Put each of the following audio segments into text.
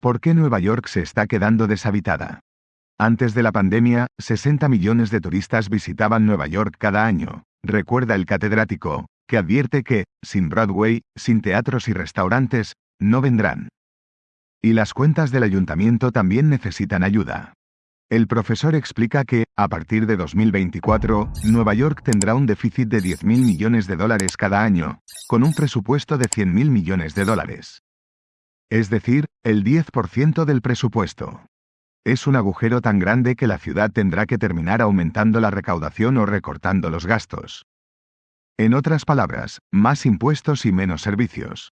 ¿Por qué Nueva York se está quedando deshabitada? Antes de la pandemia, 60 millones de turistas visitaban Nueva York cada año, recuerda el catedrático, que advierte que, sin Broadway, sin teatros y restaurantes, no vendrán. Y las cuentas del ayuntamiento también necesitan ayuda. El profesor explica que, a partir de 2024, Nueva York tendrá un déficit de 10.000 millones de dólares cada año, con un presupuesto de 100.000 millones de dólares. Es decir, el 10% del presupuesto. Es un agujero tan grande que la ciudad tendrá que terminar aumentando la recaudación o recortando los gastos. En otras palabras, más impuestos y menos servicios.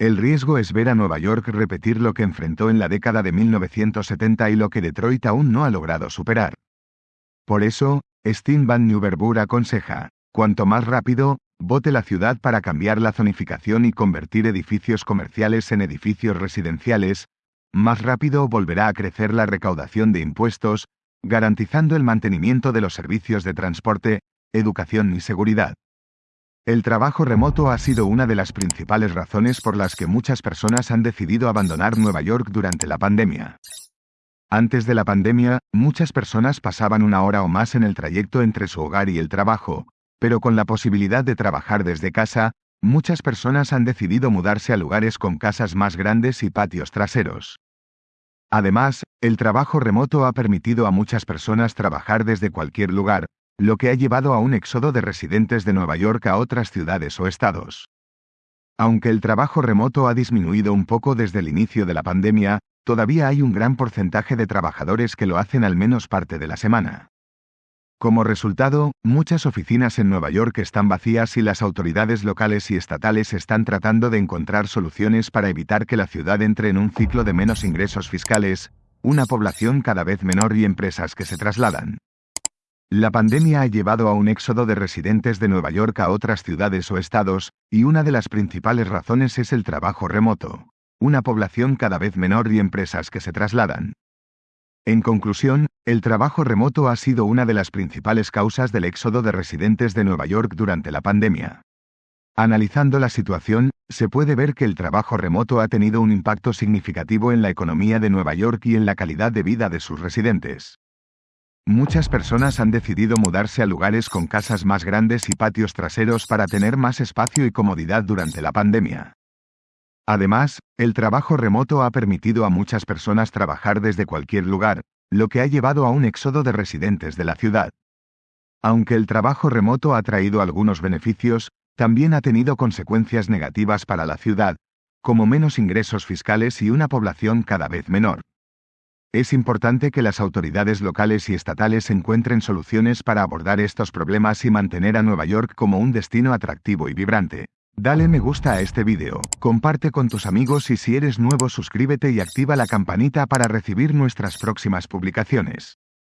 El riesgo es ver a Nueva York repetir lo que enfrentó en la década de 1970 y lo que Detroit aún no ha logrado superar. Por eso, Steve Van Nieuwerburg aconseja, cuanto más rápido, vote la ciudad para cambiar la zonificación y convertir edificios comerciales en edificios residenciales, más rápido volverá a crecer la recaudación de impuestos, garantizando el mantenimiento de los servicios de transporte, educación y seguridad. El trabajo remoto ha sido una de las principales razones por las que muchas personas han decidido abandonar Nueva York durante la pandemia. Antes de la pandemia, muchas personas pasaban una hora o más en el trayecto entre su hogar y el trabajo, pero con la posibilidad de trabajar desde casa, muchas personas han decidido mudarse a lugares con casas más grandes y patios traseros. Además, el trabajo remoto ha permitido a muchas personas trabajar desde cualquier lugar, lo que ha llevado a un éxodo de residentes de Nueva York a otras ciudades o estados. Aunque el trabajo remoto ha disminuido un poco desde el inicio de la pandemia, todavía hay un gran porcentaje de trabajadores que lo hacen al menos parte de la semana. Como resultado, muchas oficinas en Nueva York están vacías y las autoridades locales y estatales están tratando de encontrar soluciones para evitar que la ciudad entre en un ciclo de menos ingresos fiscales, una población cada vez menor y empresas que se trasladan. La pandemia ha llevado a un éxodo de residentes de Nueva York a otras ciudades o estados, y una de las principales razones es el trabajo remoto. Una población cada vez menor y empresas que se trasladan. En conclusión, el trabajo remoto ha sido una de las principales causas del éxodo de residentes de Nueva York durante la pandemia. Analizando la situación, se puede ver que el trabajo remoto ha tenido un impacto significativo en la economía de Nueva York y en la calidad de vida de sus residentes. Muchas personas han decidido mudarse a lugares con casas más grandes y patios traseros para tener más espacio y comodidad durante la pandemia. Además, el trabajo remoto ha permitido a muchas personas trabajar desde cualquier lugar, lo que ha llevado a un éxodo de residentes de la ciudad. Aunque el trabajo remoto ha traído algunos beneficios, también ha tenido consecuencias negativas para la ciudad, como menos ingresos fiscales y una población cada vez menor. Es importante que las autoridades locales y estatales encuentren soluciones para abordar estos problemas y mantener a Nueva York como un destino atractivo y vibrante. Dale me gusta a este vídeo, comparte con tus amigos y si eres nuevo suscríbete y activa la campanita para recibir nuestras próximas publicaciones.